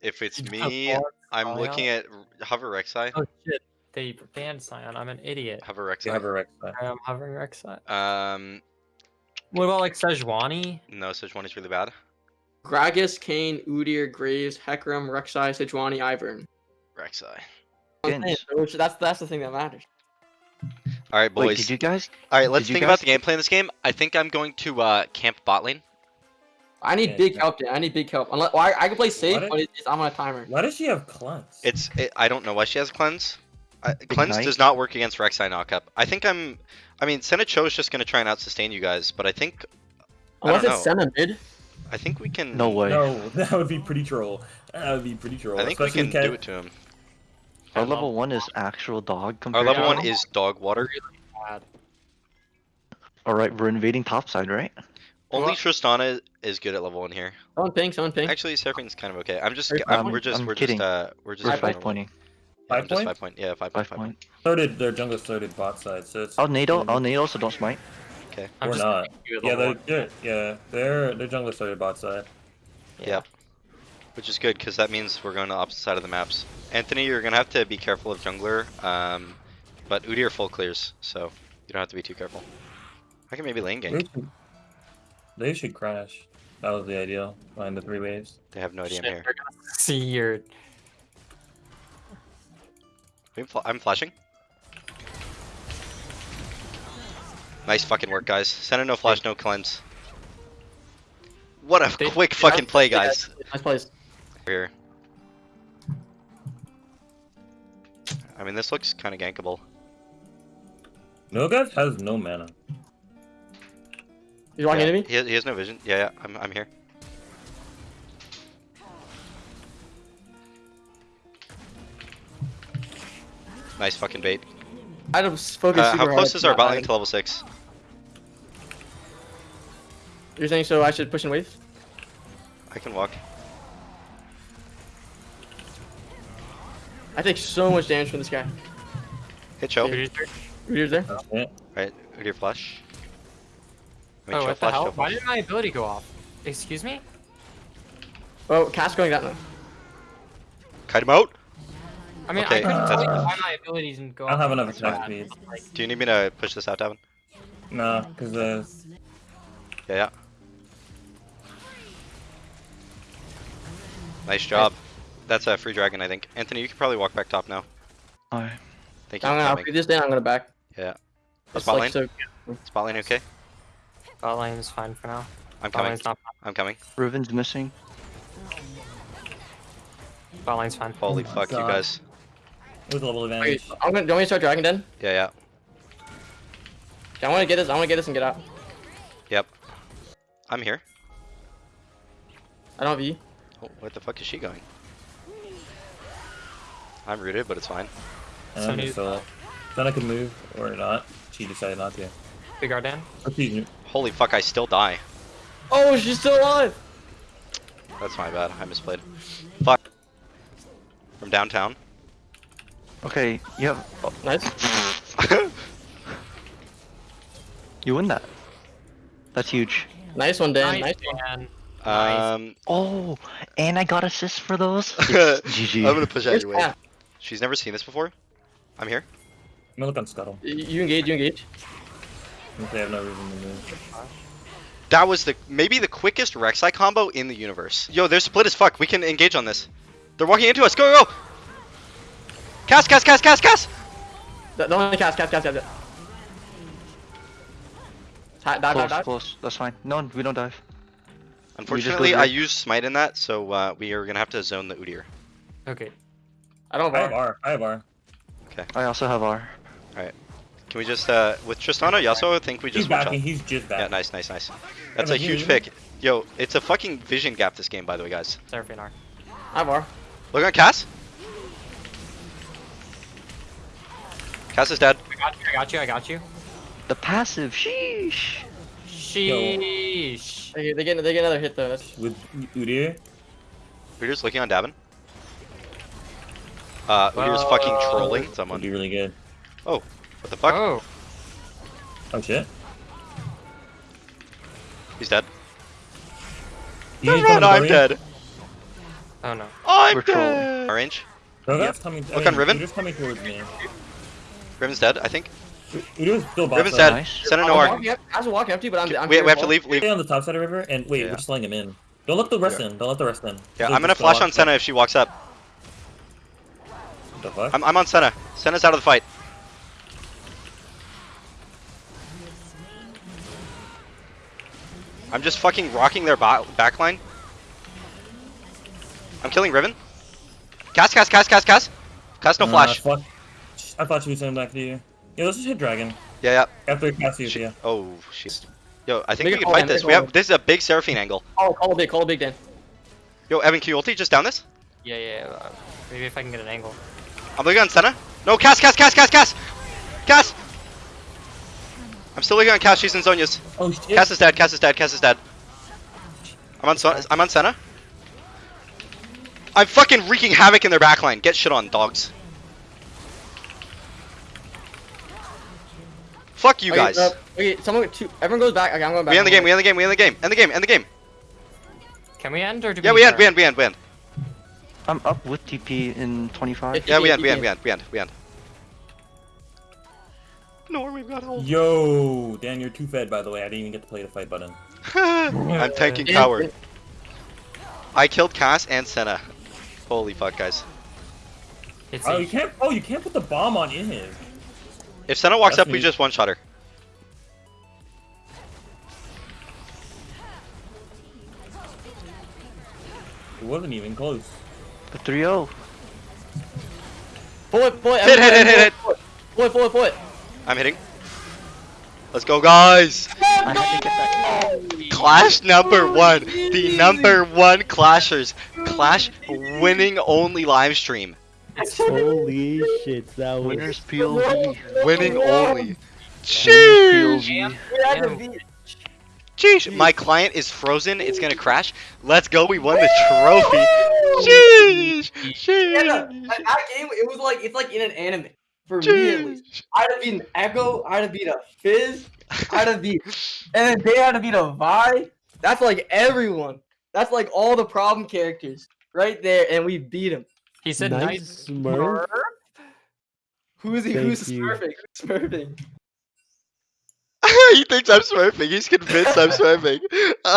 If it's me, I'm Sion? looking at hover Rek'Sai. Oh shit! They banned Sion. I'm an idiot. Hover You have Rek'Sai. a Rex. I am hovering Rek'Sai. Um, What about like Sejuani? no, Sejuani's really bad. Gragas, Kayn, Udyr, Graves, Hecarim, Rek'Sai, Sejuani, Ivern. Rek'Sai. I'm saying, That's that's the thing that matters. All right, Wait, boys. did you guys? All right, let's did you think about the gameplay in this game. I think I'm going to uh, camp bot lane. I need Yeah, big yeah. help, Dan. I need big help. Unless well, I, I can play safe, What? but it's, I'm on a timer. Why does she have cleanse? It's it, I don't know why she has cleanse. I, cleanse does not work against Rek'Sai knockup. I think I'm. I mean, Senecho is just gonna try and out sustain you guys, but I think I Unless don't it's Senna mid. I think we can. No way. No, that would be pretty troll. That would be pretty troll. I think we especially can Kev- do it to him. Our level one is actual dog Our level to one is dog water. Bad. All right, we're invading topside, right? Only Well- Tristana is good at level one here. Someone ping, someone ping. Actually, Seraphine's kind of okay. I'm just. Very I'm, fine. we're just. I'm we're kidding. just. Uh, we're just. We're Five five yeah, pointing. I'm Five just point? five point. Yeah, five point. Five Five point. point. So their jungle started bot side, so it's I'll nado. I'll nado, so don't smite. I'm or just not. you at Yeah, they're, one. they're yeah, their their jungle started bot side. Yeah. Which is good because that means we're going to the opposite side of the maps. Anthony, you're gonna have to be careful of jungler. Um, but Udyr full clears, so you don't have to be too careful. I can maybe lane They gank. Should, they should crash. That was the ideal behind the three waves. They have no idea Shit, I'm here. they're gonna see your. I'm, flashing. Nice fucking work, guys. Senna no flash, no cleanse. What a They- quick Yeah, fucking play, guys. Nice place. Here. I mean, this looks kind of gankable. Nogav has no mana. He's walking yeah, into me. He has, he has no vision. Yeah, yeah, I'm, I'm here. Nice fucking bait. I had to s- focus Uh, how close to is our not bot lane to level 6? You're saying so I should push and wave? I can walk. I take so much damage from this guy. Hit choke. Dude, Udyr's there. That's it. Right, Udyr flash. I mean, Oh, what the hell? Why did my ability go off? Excuse me? Oh, cast going that now. Kite him out. I mean, Okay, I couldn't that's tell you why my abilities didn't go I don't have another That's attack bad. Like, Do you need me to push this out, Davin? No, because uh, Yeah, yeah. Nice job. That's a free dragon, I think. Anthony, you can probably walk back top now. Alright. Thank you I'm for gonna I'll coming. this down. I'm gonna back. Yeah. It's Is bot like lane? so. Spot lane okay? Bot lane is fine for now. I'm coming. lane's not. I'm coming. Riven's missing. Bot lane's fine. Holy my fuck, you guys. with level Wait, advantage. I'm gonna. Do you want me to start Dragon Den? Yeah, yeah. Yeah, I want to get this. I want to get this and get out. Yep. I'm here. I don't have E. Oh, what the fuck is she going? I'm rooted, but it's fine. And I'm you- just uh, then I could move or not. She decided not to. Big Ardan. Or Holy fuck, I still die. Oh, she's still alive. That's my bad. I misplayed. Fuck. From downtown. Okay, you have. oh, Nice. you win that. That's huge. Nice one, Dan. Nice. one. Dan. Nice. um, Oh, and I got assists for those. I'm gonna push out Where's your way. Pat? She's never seen this before. I'm here. I'm gonna look on Scuttle. You engage. You engage. If they have no reason to move. That was the maybe the quickest Rek'Sai combo in the universe. Yo, they're split as fuck. We can engage on this. They're walking into us. Go, go, go! Cast, cast, cast, cast, cast! Don't only cast. Cast. Cast. Cast. cast. Dive. Dive. Close, Dive. close. That's fine. No, we don't dive. Unfortunately, I used smite in that, so uh, we are gonna have to zone the Udyr. Okay. I don't I have have R. R. I have R. I also have R. Can we just uh, with Tristana Yasuo? I think we just one backing. shot. He's just Yeah, nice, nice, nice. That's a huge pick. Yo, it's a fucking vision gap this game, by the way, guys. Seraphine R. I have R. Look on Cass. Cass is dead. I got you. I got you. I got you. The passive. Sheesh. Sheesh. They, they get. They get another hit though. That's. With Udyr. Udyr's looking on Davin. Uh, Udyr's fucking Whoa. trolling Would someone. be really good. What the fuck? Oh. Oh shit. He's dead. He's Run, I'm dead. Oh no. I'm We're trolling. dead. Orange. Rogat's coming. I Look mean, on Riven. Udyr's coming towards me. Riven's dead, I think. Udyr's still bot Riven's dead. Nice. Send a I'm no arc. walking I was walking empty, but I'm. I'm We, here we have to full. leave. leave. Stay on the top side of river, and wait, Yeah. we're slowing him in. Don't let the rest in. Don't let the rest in. Yeah, They'll I'm gonna flash on Senna if she walks up. What the fuck? I'm, I'm on Senna. Senna's out of the fight. I'm just fucking rocking their ba backline. I'm killing Riven. Cast, cast, cast, cast, cast. Cast no Uh, flash. fuck. I thought she was sending back to you. Yeah, let's just hit dragon. Yeah, yeah. After cast you, She- yeah. Oh, shit. Yo, I think Make we can fight man, this. We call. have this is a big Seraphine angle. Oh, call a big, call a big Dan. Yo, Evan, can you ulti just down this? Yeah, yeah. Uh, maybe if I can get an angle. I'm looking on Senna. No, cast, cast, cast, cast, cast, cast. I'm still looking on Cass. She's in Zhonya's. Oh shit. Cass is dead. Cass is dead. Cass is dead. I'm on. Son- I'm on Senna. I'm fucking wreaking havoc in their backline. Get shit on, dogs. Fuck you Okay, guys. uh, okay, someone two. Everyone goes back. Okay, I'm going back. we end the game. We end the game. We end the game. End the game. End the game. Can we end or do Yeah, we we end. We end. We end. We end. I'm up with TP in 25. Yeah, we end. We end. We end. We end. We end. No, we've got hold. Yo, Dan, you're too fed, by the way. I didn't even get to play the fight button. I'm tanking coward. I killed Cass and Senna. Holy fuck, guys. It's Oh, you can't. Oh, you can't put the bomb on in. If Senna walks That's up, we just one shot her. It wasn't even close. The 3-0. Pull it, pull it. Hit, hit, everyone- hit, hit, Pull it, pull it, pull it, pull it. I'm hitting. Let's go, guys! I had to get that. Clash number oh, one. The number one Clashers. Clash winning only live stream. Holy shit, that was Winners POV. Winning only. Winners Sheesh! POV. We had to Damn. beat. Sheesh! My client is frozen. It's gonna crash. Let's go. We won the trophy. Sheesh! Yeah, that, that game, it was like it's like in an anime. For me at least. Sheesh! I'd have beaten Ekko, I'd have beat a Fizz, I'd have beat and then they had to beat a Vi. That's like everyone. That's like all the problem characters right there, and we beat him. he said nice nice. smurf. Who's he? Thank Who's you. smurfing? Who's smurfing? he thinks I'm smurfing. He's convinced I'm smurfing.